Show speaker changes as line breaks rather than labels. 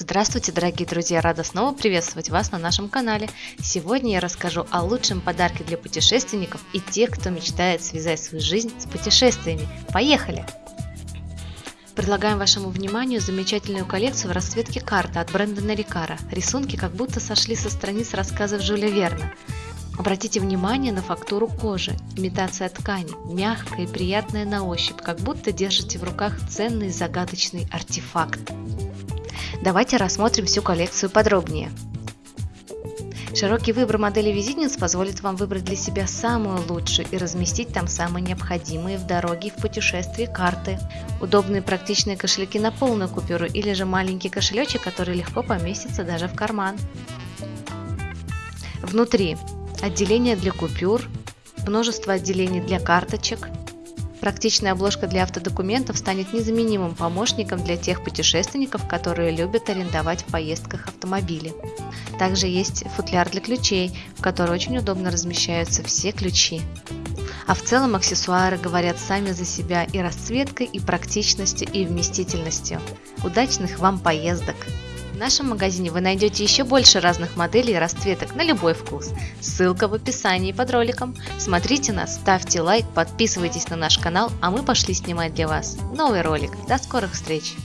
Здравствуйте, дорогие друзья! Рада снова приветствовать вас на нашем канале. Сегодня я расскажу о лучшем подарке для путешественников и тех, кто мечтает связать свою жизнь с путешествиями. Поехали! Предлагаем вашему вниманию замечательную коллекцию в расцветке карта от бренда Нарикара. Рисунки как будто сошли со страниц рассказов Жюля Верна. Обратите внимание на фактуру кожи. Имитация ткани, мягкая и приятная на ощупь, как будто держите в руках ценный загадочный артефакт. Давайте рассмотрим всю коллекцию подробнее. Широкий выбор моделей визитниц позволит вам выбрать для себя самую лучшую и разместить там самые необходимые в дороге и в путешествии карты. Удобные практичные кошельки на полную купюру или же маленький кошелечек, который легко поместится даже в карман. Внутри отделение для купюр, множество отделений для карточек, Практичная обложка для автодокументов станет незаменимым помощником для тех путешественников, которые любят арендовать в поездках автомобили. Также есть футляр для ключей, в который очень удобно размещаются все ключи. А в целом аксессуары говорят сами за себя и расцветкой, и практичностью, и вместительностью. Удачных вам поездок! В нашем магазине вы найдете еще больше разных моделей и расцветок на любой вкус. Ссылка в описании под роликом. Смотрите нас, ставьте лайк, подписывайтесь на наш канал, а мы пошли снимать для вас новый ролик. До скорых встреч!